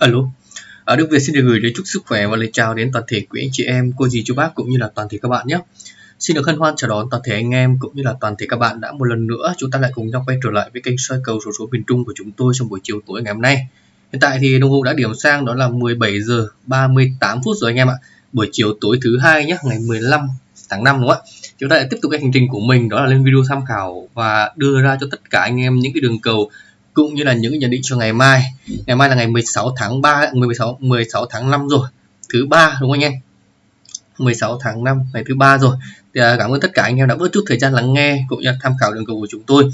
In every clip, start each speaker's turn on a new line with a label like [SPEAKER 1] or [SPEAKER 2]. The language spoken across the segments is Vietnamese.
[SPEAKER 1] Alo, à, Đức Việt xin được gửi đến chúc sức khỏe và lời chào đến toàn thể quý anh chị em, cô dì chú bác cũng như là toàn thể các bạn nhé. Xin được hân hoan chào đón toàn thể anh em cũng như là toàn thể các bạn đã một lần nữa chúng ta lại cùng nhau quay trở lại với kênh soi cầu số số miền Trung của chúng tôi trong buổi chiều tối ngày hôm nay. Hiện tại thì đồng hồ đã điểm sang đó là 17 giờ 38 phút rồi anh em ạ. Buổi chiều tối thứ hai nhé, ngày 15 tháng 5 đúng không ạ? Chúng ta lại tiếp tục cái hành trình của mình đó là lên video tham khảo và đưa ra cho tất cả anh em những cái đường cầu cũng như là những nhận định cho ngày mai. Ngày mai là ngày 16 tháng 3, 16 16 tháng 5 rồi, thứ ba đúng không anh em? 16 tháng 5 ngày thứ ba rồi. Thì à, cảm ơn tất cả anh em đã bớt chút thời gian lắng nghe cũng như tham khảo đường cầu của chúng tôi.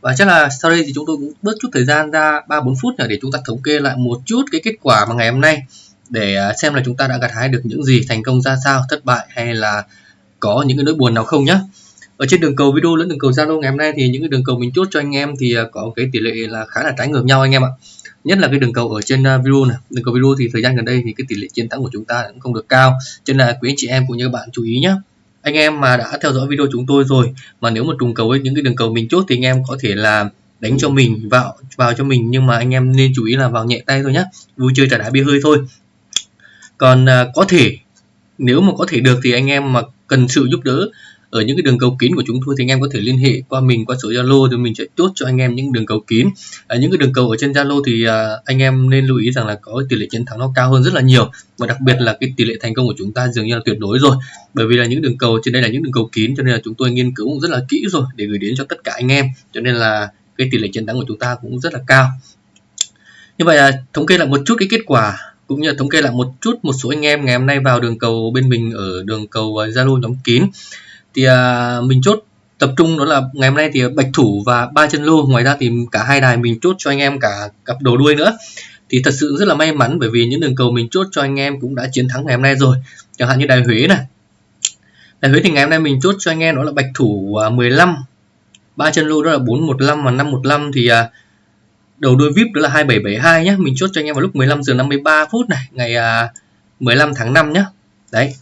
[SPEAKER 1] Và chắc là sau đây thì chúng tôi cũng bớt chút thời gian ra 3 4 phút để chúng ta thống kê lại một chút cái kết quả mà ngày hôm nay để à, xem là chúng ta đã gặt hái được những gì, thành công ra sao, thất bại hay là có những cái nỗi buồn nào không nhé ở trên đường cầu video lẫn đường cầu Zalo ngày hôm nay thì những cái đường cầu mình chốt cho anh em thì à, có cái tỷ lệ là khá là trái ngược nhau anh em ạ. Nhất là cái đường cầu ở trên à, video này. Đường cầu video thì thời gian gần đây thì cái tỷ lệ chiến thắng của chúng ta cũng không được cao. Cho nên là quý anh chị em cũng như các bạn chú ý nhé anh em mà đã theo dõi video chúng tôi rồi mà nếu mà trùng cầu với những cái đường cầu mình chốt thì anh em có thể là đánh cho mình vào vào cho mình. Nhưng mà anh em nên chú ý là vào nhẹ tay thôi nhé vui chơi trả đá bia hơi thôi. Còn à, có thể nếu mà có thể được thì anh em mà cần sự giúp đỡ ở những cái đường cầu kín của chúng tôi thì anh em có thể liên hệ qua mình qua số Zalo thì mình sẽ chốt cho anh em những đường cầu kín. À, những cái đường cầu ở trên Zalo thì à, anh em nên lưu ý rằng là có tỷ lệ chiến thắng nó cao hơn rất là nhiều và đặc biệt là cái tỷ lệ thành công của chúng ta dường như là tuyệt đối rồi. Bởi vì là những đường cầu trên đây là những đường cầu kín cho nên là chúng tôi nghiên cứu rất là kỹ rồi để gửi đến cho tất cả anh em cho nên là cái tỷ lệ chiến thắng của chúng ta cũng rất là cao. Như vậy là thống kê lại một chút cái kết quả cũng như là thống kê lại một chút một số anh em ngày hôm nay vào đường cầu bên mình ở đường cầu à, Zalo nhóm kín thì à, mình chốt tập trung đó là ngày hôm nay thì bạch thủ và ba chân lô ngoài ra thì cả hai đài mình chốt cho anh em cả cặp đồ đuôi nữa. Thì thật sự rất là may mắn bởi vì những đường cầu mình chốt cho anh em cũng đã chiến thắng ngày hôm nay rồi. Chẳng hạn như đài Huế này. Đài Huế thì ngày hôm nay mình chốt cho anh em đó là bạch thủ à, 15 ba chân lô đó là 415 và 515 thì à, đầu đuôi VIP đó là 2772 nhé mình chốt cho anh em vào lúc 15 giờ 53 phút này ngày à, 15 tháng 5 nhé đấy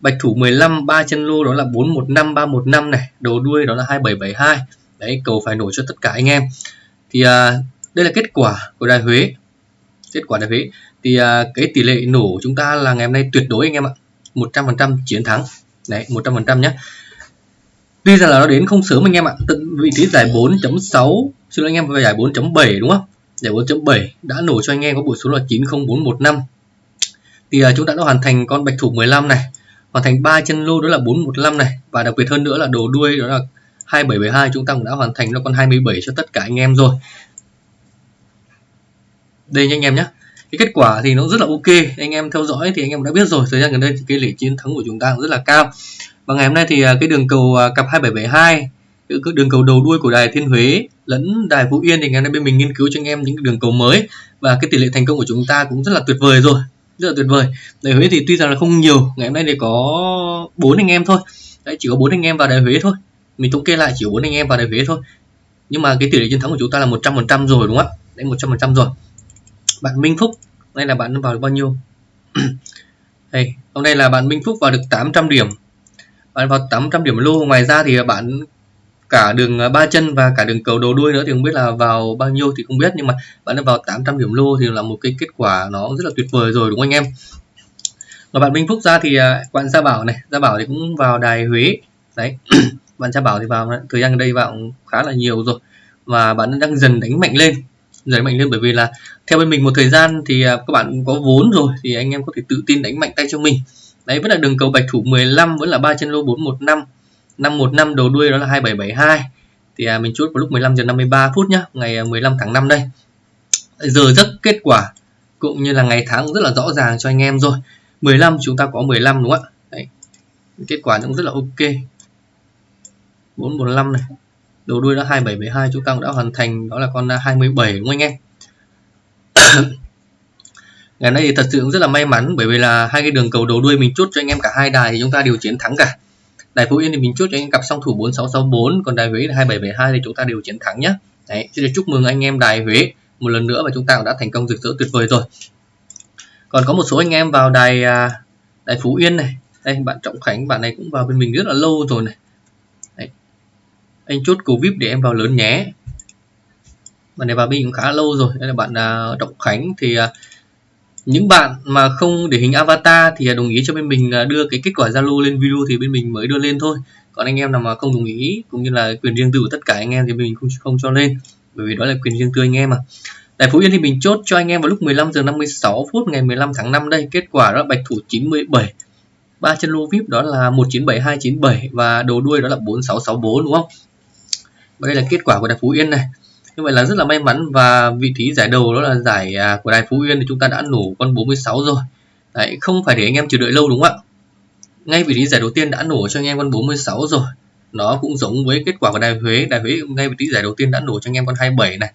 [SPEAKER 1] bạch thủ 15 ba chân lô đó là 415 315 này. Đầu đuôi đó là 2772 đấy cầu phải nổi cho tất cả anh em. Thì à, đây là kết quả của đài Huế. Kết quả đài Huế. Thì à, cái tỷ lệ nổ chúng ta là ngày hôm nay tuyệt đối anh em ạ. 100% chiến thắng. Đấy 100% nhé tuy rằng là nó đến không sớm anh em ạ. Tận vị trí giải 4.6 xin lỗi anh em về giải 4.7 đúng không? Giải 4.7 đã nổ cho anh em có bộ số là 90415. thì à, chúng ta đã hoàn thành con bạch thủ 15 này hoàn thành ba chân lô đó là 415 này. Và đặc biệt hơn nữa là đồ đuôi đó là 2772 chúng ta cũng đã hoàn thành nó con 27 cho tất cả anh em rồi. Đây nha anh em nhé. Cái kết quả thì nó rất là ok. Anh em theo dõi thì anh em đã biết rồi. Thời gian gần đây thì cái lệ chiến thắng của chúng ta cũng rất là cao. Và ngày hôm nay thì à, cái đường cầu à, cặp 2772 cái đường cầu đầu đuôi của đài Thiên Huế lẫn đài Phú Yên thì ngày hôm nay bên mình nghiên cứu cho anh em những đường cầu mới. Và cái tỷ lệ thành công của chúng ta cũng rất là tuyệt vời rồi rất là tuyệt vời. Đài Huế thì tuy rằng là không nhiều, ngày hôm nay thì có bốn anh em thôi. Đấy, chỉ có bốn anh em vào đài Huế thôi. Mình thống kê lại, chỉ có bốn anh em vào đài Huế thôi. Nhưng mà cái tỷ lệ chiến thắng của chúng ta là 100% rồi, đúng không ạ? Đấy 100% rồi. Bạn Minh Phúc đây là bạn vào được bao nhiêu? Đây, hôm nay là bạn Minh Phúc vào được 800 điểm. Bạn vào 800 điểm lô. Ngoài ra thì bạn cả đường à, ba chân và cả đường cầu đầu đuôi nữa thì không biết là vào bao nhiêu thì không biết, nhưng mà bạn đã vào 800 điểm lô thì là một cái kết quả nó rất là tuyệt vời rồi, đúng không anh em? Và bạn Minh Phúc ra thì à, bạn Gia Bảo này, Gia Bảo thì cũng vào đài Huế. Đấy, bạn Gia Bảo thì vào à, thời gian đây vào khá là nhiều rồi. Và bạn đang dần đánh mạnh lên, dần mạnh lên bởi vì là theo bên mình một thời gian thì các bạn có vốn rồi thì anh em có thể tự tin đánh mạnh tay cho mình. Đấy, vẫn là đường cầu bạch thủ 15 vẫn là ba chân lô 415 515 đầu đuôi đó là 2772 thì à, mình chốt vào lúc 15 giờ 53 phút nhá ngày à, 15 tháng 5 đây. Giờ giấc kết quả cũng như là ngày tháng rất là rõ ràng cho anh em rồi. 15 chúng ta có 15 đúng không ạ? Đấy. kết quả cũng rất là ok. 445 này đầu đuôi đó 2772 chúng ta cũng đã hoàn thành đó là con à, 27 đúng không anh em? Ngày nay thì thật sự cũng rất là may mắn bởi vì là hai cái đường cầu đầu đuôi mình chốt cho anh em cả hai đài thì chúng ta đều chiến thắng cả đài phú yên thì mình chốt cho anh cặp song thủ 4664 còn đài huế là 2772 thì chúng ta đều chiến thắng nhé đấy, xin được chúc mừng anh em đài huế một lần nữa và chúng ta cũng đã thành công rực rỡ tuyệt vời rồi. Còn có một số anh em vào đài à, đài phú yên này. Đây, bạn trọng khánh, bạn này cũng vào bên mình rất là lâu rồi này. Đấy. anh chốt cầu vip để em vào lớn nhé. Bạn này vào bên cũng khá lâu rồi. Đây là bạn à, trọng khánh thì à, những bạn mà không để hình avatar thì đồng ý cho bên mình à, đưa cái kết quả Zalo lên video thì bên mình mới đưa lên thôi còn anh em nào mà không đồng ý, cũng như là quyền riêng tư của tất cả anh em thì mình không không cho lên, bởi vì đó là quyền riêng tư anh em mà Tại Phú Yên thì mình chốt cho anh em vào lúc 15 giờ 56 phút ngày 15 tháng 5 đây. Kết quả đó là bạch thủ 97. Ba chân lô VIP đó là 197297 và đầu đuôi đó là 4664 đúng không? Và đây là kết quả của Đại Phú Yên này. Như vậy là rất là may mắn và vị trí giải đầu đó là giải à, của Đài Phú Yên thì chúng ta đã nổ con 46 rồi. Đấy, không phải để anh em chờ đợi lâu đúng không ạ? Ngay vị trí giải đầu tiên đã nổ cho anh em con 46 rồi. Nó cũng giống với kết quả của Đài Huế. Đài Huế ngay vị trí giải đầu tiên đã nổ cho anh em con 27 này.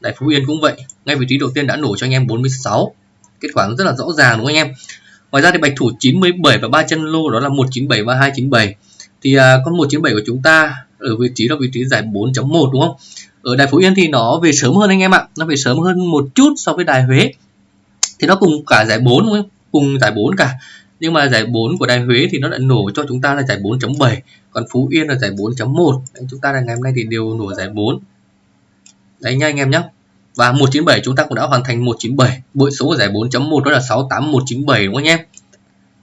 [SPEAKER 1] đài Phú Yên cũng vậy. Ngay vị trí đầu tiên đã nổ cho anh em 46. Kết quả rất là rõ ràng đúng không anh em? Ngoài ra thì bạch thủ 97 và ba chân lô đó là 197 và 297. Thì à, con 197 của chúng ta ở vị trí là vị trí giải 4.1 đúng không? Ở Đài Phú Yên thì nó về sớm hơn anh em ạ. Nó về sớm hơn một chút so với Đài Huế. Thì nó cùng cả giải 4? Cùng giải 4 cả. Nhưng mà giải 4 của Đài Huế thì nó đã nổ cho chúng ta là giải 4.7. Còn Phú Yên là giải 4.1. Chúng ta là ngày hôm nay thì đều nổ giải 4 đấy nha anh em nhé và 197 chúng ta cũng đã hoàn thành 197 bội số của giải 4.1 đó là 68197 đúng không anh em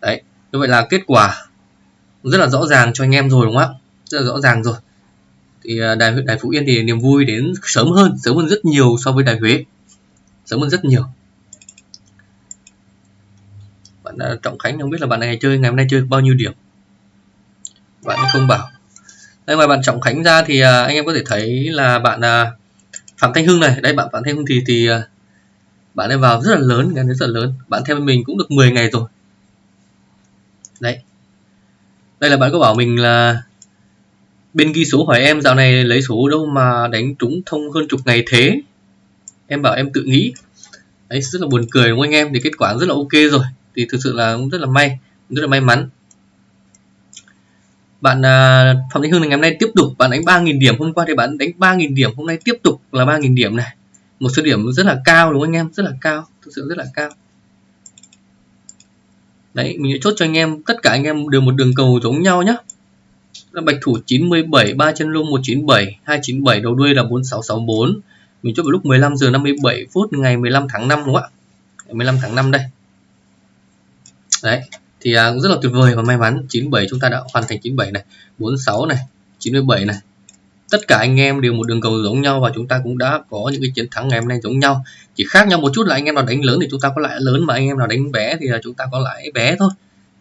[SPEAKER 1] đấy, như vậy là kết quả rất là rõ ràng cho anh em rồi, đúng không ạ rất là rõ ràng rồi thì à, đài đài phú yên thì niềm vui đến sớm hơn sớm hơn rất nhiều so với đài huế. Sớm hơn rất nhiều. Bạn à, trọng khánh không biết là bạn này chơi, ngày hôm nay chơi bao nhiêu điểm? Bạn không bảo. Đây ngoài bạn trọng khánh ra thì à, anh em có thể thấy là bạn phạm thanh hưng này. Đây, bạn phạm thanh hưng thì thì bạn ấy vào rất là lớn ngày rất là lớn. Bạn theo mình cũng được 10 ngày rồi. Đấy. Đây là bạn có bảo mình là bên ghi số hỏi em, dạo này lấy số đâu mà đánh trúng thông hơn chục ngày thế? Em bảo em tự nghĩ. Đấy, rất là buồn cười đúng không anh em? Thì kết quả rất là ok rồi. Thì thực sự là cũng rất là may rất là may mắn. Bạn à, Phạm Thanh Hưng ngày hôm nay tiếp tục, bạn đánh 3.000 điểm. Hôm qua thì bạn đánh 3.000 điểm, hôm nay tiếp tục là 3.000 điểm này. Một số điểm rất là cao đúng không anh em? Rất là cao, thực sự rất là cao. Đấy, mình sẽ chốt cho anh em, tất cả anh em đều một đường cầu giống nhau nhé bạch thủ 97 ba chân lông 197 297 đầu đuôi là 4664 mình chốt vào lúc 15 giờ 57 phút ngày 15 tháng 5 đúng không ạ? 15 tháng 5 đây. Đấy thì à, cũng rất là tuyệt vời và may mắn. 97 chúng ta đã hoàn thành 97 này 46 này 97 này. Tất cả anh em đều một đường cầu giống nhau và chúng ta cũng đã có những cái chiến thắng ngày hôm nay giống nhau. Chỉ khác nhau một chút là anh em nào đánh lớn thì chúng ta có lãi lớn mà anh em nào đánh bé thì là chúng ta có lãi bé thôi.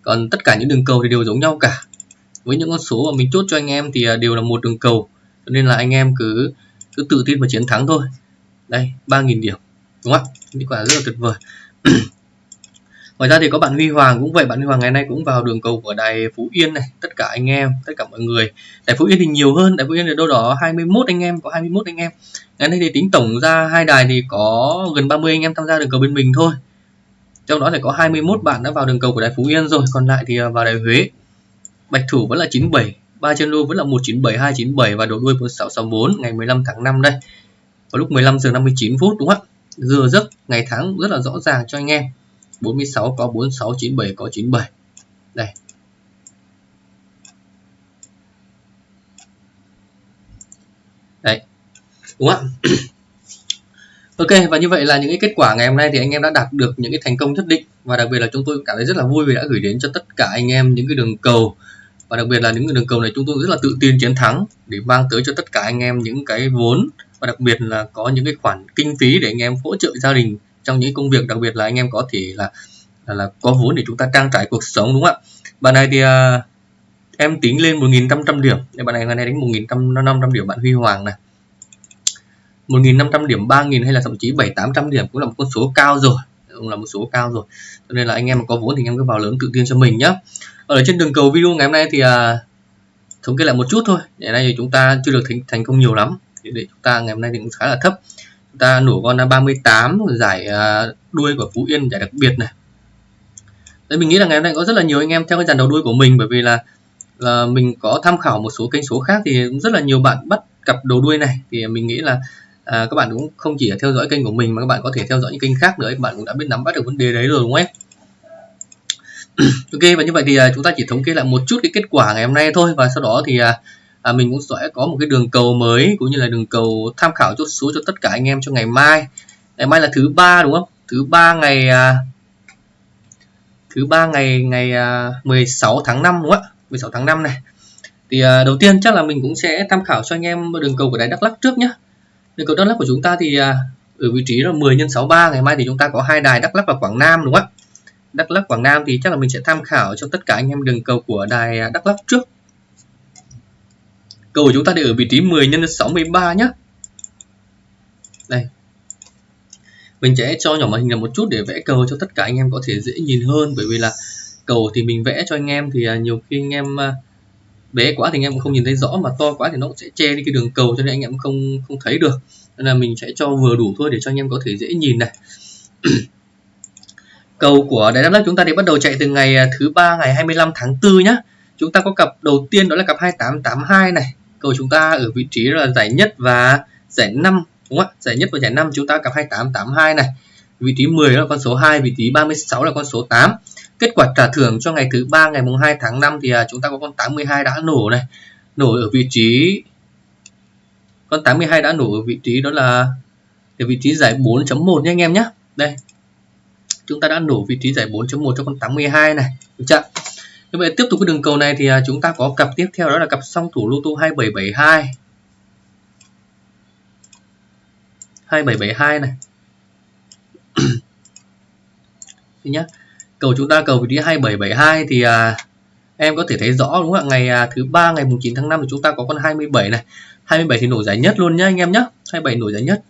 [SPEAKER 1] Còn tất cả những đường cầu thì đều giống nhau cả với những con số mà mình chốt cho anh em thì à, đều là một đường cầu. Cho nên là anh em cứ cứ tự tin và chiến thắng thôi. Đây 3.000 điểm, đúng không ạ? Kết quả rất là tuyệt vời. Ngoài ra thì có bạn Huy Hoàng cũng vậy. Bạn Huy Hoàng ngày nay cũng vào đường cầu của đài Phú Yên này. Tất cả anh em, tất cả mọi người. Đài Phú Yên thì nhiều hơn. Đài Phú Yên thì đâu đó 21 anh em, có 21 anh em. Ngày nay thì tính tổng ra hai đài thì có gần 30 anh em tham gia đường cầu bên mình thôi. Trong đó thì có 21 bạn đã vào đường cầu của đài Phú Yên rồi. Còn lại thì à, vào đài Huế. Bạch Thủ vẫn là 97 ba chân lô vẫn là 197 297 và đầu đuôi 4664 ngày 15 tháng 5 đây. Vào lúc 15 giờ 59 phút, đúng không ạ? Giờ giấc, ngày tháng rất là rõ ràng cho anh em. 46 có 46 97 có 97 đây. Đấy. Đúng không ạ? Ok, và như vậy là những cái kết quả ngày hôm nay thì anh em đã đạt được những cái thành công nhất định. Và đặc biệt là chúng tôi cảm thấy rất là vui vì đã gửi đến cho tất cả anh em những cái đường cầu và đặc biệt là những cái đường cầu này chúng tôi rất là tự tin chiến thắng để mang tới cho tất cả anh em những cái vốn. Và đặc biệt là có những cái khoản kinh phí để anh em hỗ trợ gia đình trong những công việc. Đặc biệt là anh em có thể là là, là có vốn để chúng ta trang trải cuộc sống đúng không ạ? Bạn này thì à, em tính lên 1.500 điểm. Để bạn này ngày nay đánh 1.500 điểm bạn Huy Hoàng này. 1.500 điểm 3.000 hay là thậm chí 7 800 điểm cũng là một con số cao rồi cũng là một số cao rồi. Cho nên là anh em mà có vốn thì anh em cứ vào lớn tự tin cho mình nhé ở trên đường cầu video ngày hôm nay thì à, thống kê lại một chút thôi. Ngày nay thì chúng ta chưa được thành, thành công nhiều lắm. Thì để chúng ta ngày hôm nay thì cũng khá là thấp. Chúng ta nổ con 38 giải à, đuôi của Phú Yên giải đặc biệt này. Đấy, mình nghĩ là ngày hôm nay có rất là nhiều anh em theo cái dàn đầu đuôi của mình bởi vì là là mình có tham khảo một số kênh số khác thì cũng rất là nhiều bạn bắt cặp đầu đuôi này. Thì mình nghĩ là à, các bạn cũng không chỉ theo dõi kênh của mình mà các bạn có thể theo dõi những kênh khác nữa các bạn cũng đã biết nắm bắt được vấn đề đấy rồi đúng không em ok và như vậy thì à, chúng ta chỉ thống kê lại một chút cái kết quả ngày hôm nay thôi. Và sau đó thì à, à, mình cũng sẽ có một cái đường cầu mới cũng như là đường cầu tham khảo chốt số cho tất cả anh em cho ngày mai. Ngày mai là thứ ba đúng không? Thứ ba ngày à, thứ ba ngày ngày à, 16 tháng 5 đúng không ạ? 16 tháng 5 này. Thì à, đầu tiên chắc là mình cũng sẽ tham khảo cho anh em đường cầu của đài Đắk Lắk trước nhé đường cầu Đắk Lắk của chúng ta thì à, ở vị trí là 10 x 63 ngày mai thì chúng ta có hai đài Đắk Lắk và Quảng Nam, đúng không ạ? Đắk Lắk, Quảng Nam thì chắc là mình sẽ tham khảo cho tất cả anh em đường cầu của đài à, Đắk Lắk trước. Cầu của chúng ta thì ở vị trí 10 x 63 nhé đây. Mình sẽ cho nhỏ màn hình là một chút để vẽ cầu cho tất cả anh em có thể dễ nhìn hơn, bởi vì là cầu thì mình vẽ cho anh em thì à, nhiều khi anh em bé quá thì anh em không nhìn thấy rõ, mà to quá thì nó cũng sẽ che đi cái đường cầu cho nên anh em không không thấy được. Nên là mình sẽ cho vừa đủ thôi để cho anh em có thể dễ nhìn này. Cầu của Đại Đắk Lắk chúng ta thì bắt đầu chạy từ ngày à, thứ ba ngày 25 tháng 4 nhá. Chúng ta có cặp đầu tiên đó là cặp 2882 này. Cầu chúng ta ở vị trí là giải nhất và giải 5 đúng không ạ? Giải nhất và giải 5 chúng ta cặp 2882 này. Vị trí 10 là con số 2 vị trí 36 là con số 8 kết quả trả thưởng cho ngày thứ ba, ngày mùng 2 tháng 5 thì à, chúng ta có con 82 đã nổ này. Nổ ở vị trí, con 82 đã nổ ở vị trí đó là, ở vị trí giải 4.1 nhé anh em nhé. Đây, chúng ta đã nổ vị trí giải 4.1 cho con 82 này. Được chưa? Như vậy tiếp tục cái đường cầu này thì à, chúng ta có cặp tiếp theo đó là cặp song thủ lô tô 2772 2772 này. Thứ nhá cầu chúng ta cầu vị trí 2772 thì à, em có thể thấy rõ đúng không ạ? Ngày à, thứ ba ngày mùng 9 tháng 5 thì chúng ta có con 27 này. 27 thì nổi giải nhất luôn nhá anh em nhá. 27 nổi giải nhất.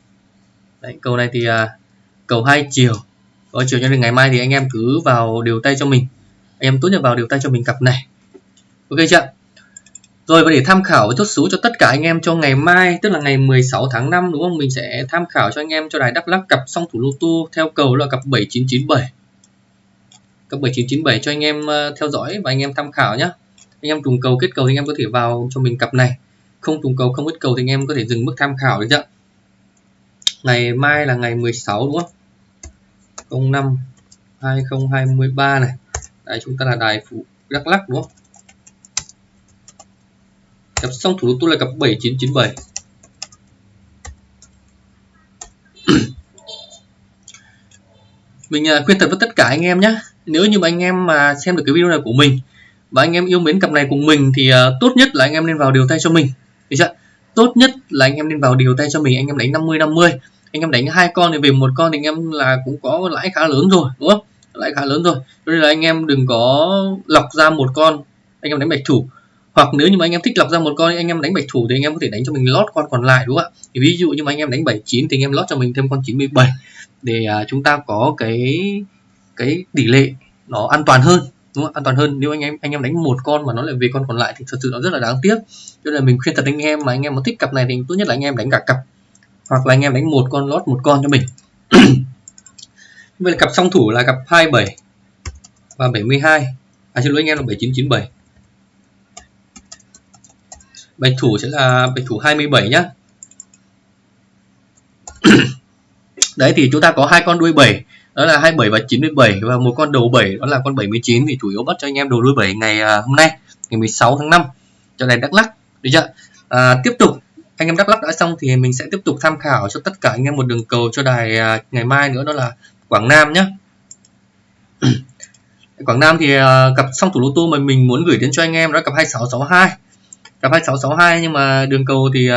[SPEAKER 1] Đấy, cầu này thì à, cầu hai chiều. Có chiều cho nên ngày mai thì anh em cứ vào điều tay cho mình. Anh em tốt nhất vào điều tay cho mình cặp này. Ok chưa rồi và để tham khảo chốt số cho tất cả anh em cho ngày mai tức là ngày 16 tháng 5 đúng không? Mình sẽ tham khảo cho anh em cho đài Đắk Lắk cặp song thủ lô tô theo cầu là cặp 7997 cặp 7997 cho anh em ờ, theo dõi và anh em tham khảo nhé anh em trùng cầu kết cầu thì anh em có thể vào cho mình cặp này. Không trùng cầu, không kết cầu thì anh em có thể dừng mức tham khảo được chưa ngày mai là ngày 16 đúng không? 05 2023 này. Đây, chúng ta là đài phụ Đắk Lắk đúng không? Cặp xong thủ tôi là cặp 7997 mình ờ, khuyên thật với tất cả anh em nhé nếu như mà anh em mà xem được cái video này của mình và anh em yêu mến cặp này cùng mình thì uh, tốt nhất là anh em nên vào điều tay cho mình được chưa tốt nhất là anh em nên vào điều tay cho mình anh em đánh 50 50 anh em đánh hai con thì về một con thì anh em là cũng có lãi khá lớn rồi đúng không lãi khá lớn rồi cho nên là anh em đừng có lọc ra một con anh em đánh bạch thủ hoặc nếu như mà anh em thích lọc ra một con anh em đánh bạch thủ thì anh em có thể đánh cho mình lót con còn lại đúng không ạ thì ví dụ như mà anh em đánh 79 thì anh em lót cho mình thêm con 97 để uh, chúng ta có cái cái tỷ lệ nó an toàn hơn, đúng không? an toàn hơn. Nếu anh em anh em đánh một con mà nó lại về con còn lại thì thật sự nó rất là đáng tiếc. Cho nên là mình khuyên thật anh em mà anh em mà thích cặp này thì tốt nhất là anh em đánh cả cặp. Hoặc là anh em đánh một con lót một con cho mình. Vậy là cặp song thủ là cặp 27 và 72 à xin lỗi anh em là 7997 bạch thủ sẽ là, bạch thủ 27 nhá. Đấy, thì chúng ta có hai con đuôi 7 đó là 27 và 97 và một con đầu 7 đó là con 79 thì chủ yếu bắt cho anh em đầu đuôi 7 ngày à, hôm nay ngày 16 tháng 5 cho này Đắk Lắk. Được chưa? À, tiếp tục anh em Đắk Lắk đã xong thì mình sẽ tiếp tục tham khảo cho tất cả anh em một đường cầu cho đài à, ngày mai nữa đó là Quảng Nam nhé Quảng Nam thì à, cặp song thủ lô tô mà mình muốn gửi đến cho anh em đó là cặp 2662 cặp 2662 nhưng mà đường cầu thì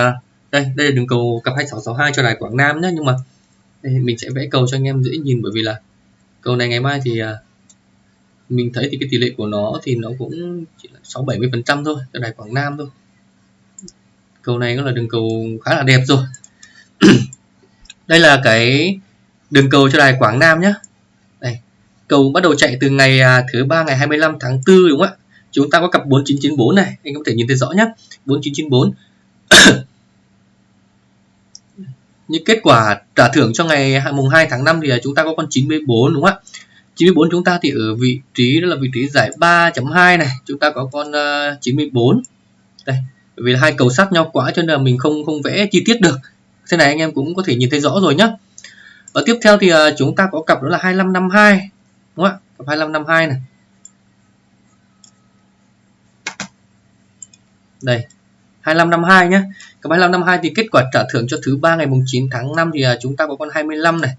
[SPEAKER 1] đây đây là đường cầu cặp 2662 cho đài Quảng Nam nhé nhưng mà đây, mình sẽ vẽ cầu cho anh em dễ nhìn bởi vì là cầu này ngày mai thì à, mình thấy thì cái tỷ lệ của nó thì nó cũng chỉ là 6 70 phần trăm thôi cho đài Quảng Nam thôi. Cầu này cũng là đường cầu khá là đẹp rồi. Đây là cái đường cầu cho đài Quảng Nam nhé đây cầu bắt đầu chạy từ ngày à, thứ ba ngày 25 tháng 4 đúng không ạ? Chúng ta có cặp 4994 này anh có thể nhìn thấy rõ nhé 4994 như kết quả trả thưởng cho ngày mùng 2 tháng 5 thì à, chúng ta có con 94 đúng không ạ? 94 chúng ta thì ở vị trí, đó là vị trí giải 3.2 này, chúng ta có con à, 94 đây vì là hai cầu sát nhau quá cho nên là mình không không vẽ chi tiết được. Thế này anh em cũng có thể nhìn thấy rõ rồi nhá. Và tiếp theo thì à, chúng ta có cặp đó là 2552 đúng không ạ? Cặp 2552 này. Đây 2552 nhé. Cặp 2552 thì kết quả trả thưởng cho thứ ba ngày mùng 9 tháng 5 thì à, chúng ta có con 25 này.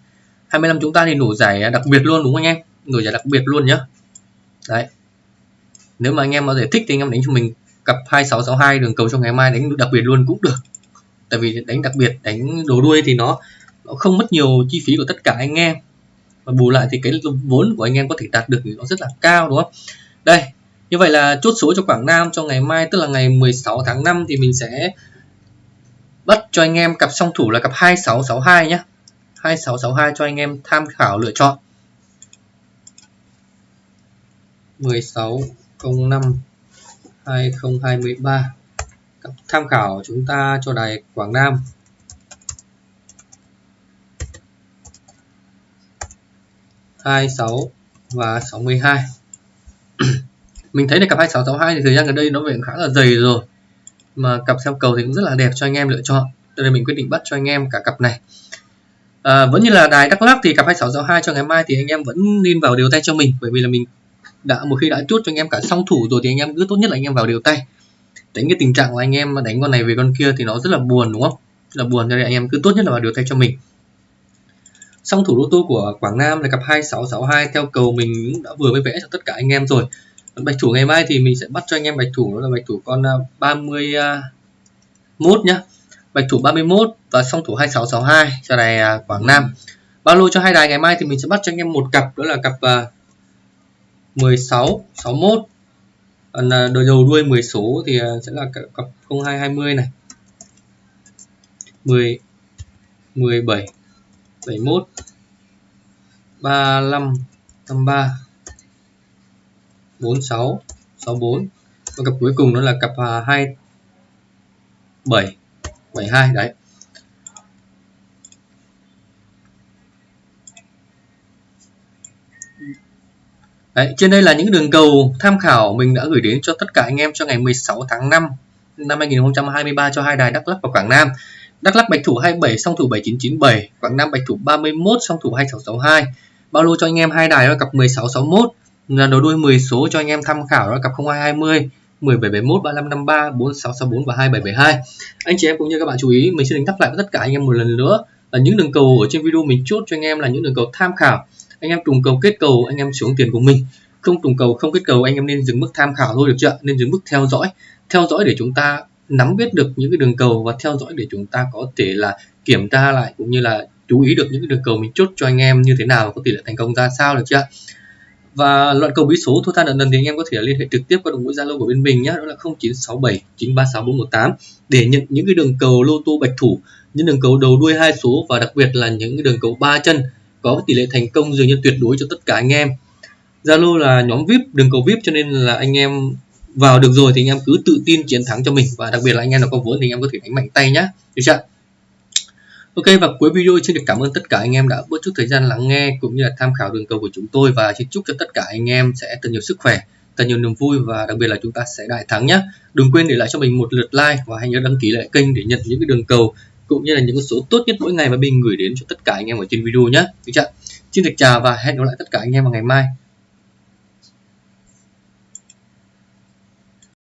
[SPEAKER 1] 25 chúng ta thì nổ giải à, đặc biệt luôn đúng không anh em? Nổ giải đặc biệt luôn nhá. Đấy. Nếu mà anh em có thể thích thì anh em đánh cho mình cặp 2662 đường cầu cho ngày mai đánh đặc biệt luôn cũng được. Tại vì đánh đặc biệt, đánh đồ đuôi thì nó nó không mất nhiều chi phí của tất cả anh em. Và bù lại thì cái vốn của anh em có thể đạt được thì nó rất là cao, đúng không? Đây như vậy là chốt số cho Quảng Nam cho ngày mai, tức là ngày 16 tháng 5 thì mình sẽ bắt cho anh em cặp song thủ là cặp 2662 nhé 2662 cho anh em tham khảo lựa chọn. 16 05 2023 cặp tham khảo chúng ta cho đài Quảng Nam. hai sáu và 62 mình thấy là cặp 2662 thì thời gian gần đây nó về khá là dày rồi. Mà cặp xem cầu thì cũng rất là đẹp cho anh em lựa chọn. Cho nên mình quyết định bắt cho anh em cả cặp này. À, vẫn như là đài Đắk lắc thì cặp 2662 cho ngày mai thì anh em vẫn nên vào điều tay cho mình. Bởi vì là mình đã một khi đã chốt cho anh em cả song thủ rồi thì anh em cứ tốt nhất là anh em vào điều tay. Tránh cái tình trạng của anh em mà đánh con này về con kia thì nó rất là buồn đúng không? Rất là buồn cho nên anh em cứ tốt nhất là vào điều tay cho mình. Song thủ lô tô của Quảng Nam là cặp 2662 theo cầu mình đã vừa mới vẽ cho tất cả anh em rồi bạch thủ ngày mai thì mình sẽ bắt cho anh em bạch thủ, đó là bạch thủ con à, 31 à, nhá. Bạch thủ 31 và song thủ 2662 cho này à, Quảng Nam. Bao lô cho hai đài ngày mai thì mình sẽ bắt cho anh em một cặp, đó là cặp 16 61 còn đầu đầu đuôi 10 số thì sẽ là cặp 0220 này. 10 17 71 35 53 46 64 và cặp cuối cùng đó là cặp 2 7 72 đấy Đấy, trên đây là những đường cầu tham khảo mình đã gửi đến cho tất cả anh em cho ngày 16 tháng 5 năm 2023 cho hai đài Đắk Lắk và Quảng Nam. Đắk Lắk bạch thủ 27, song thủ 7997, Quảng Nam bạch thủ 31, song thủ 2662. Bao lô cho anh em hai đài là cặp 1661, là đầu đuôi 10 số cho anh em tham khảo đó cặp 0220, 1771, 3553, 4664 và 2772. Anh chị em cũng như các bạn chú ý, mình sẽ đánh đáp lại với tất cả anh em một lần nữa là những đường cầu ở trên video mình chốt cho anh em là những đường cầu tham khảo. Anh em trùng cầu kết cầu, anh em xuống tiền của mình. Không trùng cầu, không kết cầu, anh em nên dừng mức tham khảo thôi được chưa? Nên dừng mức theo dõi. Theo dõi để chúng ta nắm biết được những cái đường cầu và theo dõi để chúng ta có thể là kiểm tra lại cũng như là chú ý được những cái đường cầu mình chốt cho anh em như thế nào có tỷ lệ thành công ra sao được chưa và loại cầu bí số thua than nợ nần thì anh em có thể liên hệ trực tiếp qua đường mũi zalo của bên mình nhé đó là 0967 936 418 để nhận những cái đường cầu lô tô bạch thủ, những đường cầu đầu đuôi hai số và đặc biệt là những cái đường cầu ba chân có tỷ lệ thành công dường như tuyệt đối cho tất cả anh em. Zalo là nhóm vip, đường cầu vip cho nên là anh em vào được rồi thì anh em cứ tự tin chiến thắng cho mình và đặc biệt là anh em nào có vốn thì anh em có thể đánh mạnh tay nhá. Được chưa Ok và cuối video xin được cảm ơn tất cả anh em đã bớt chút thời gian lắng nghe cũng như là tham khảo đường cầu của chúng tôi và xin chúc cho tất cả anh em sẽ thật nhiều sức khỏe, thật nhiều niềm vui và đặc biệt là chúng ta sẽ đại thắng nhé. Đừng quên để lại cho mình một lượt like và hãy nhớ đăng ký lại kênh để nhận những cái đường cầu cũng như là những số tốt nhất mỗi ngày mà mình gửi đến cho tất cả anh em ở trên video nhé. Được chưa? Xin được chào và hẹn gặp lại tất cả anh em vào ngày mai.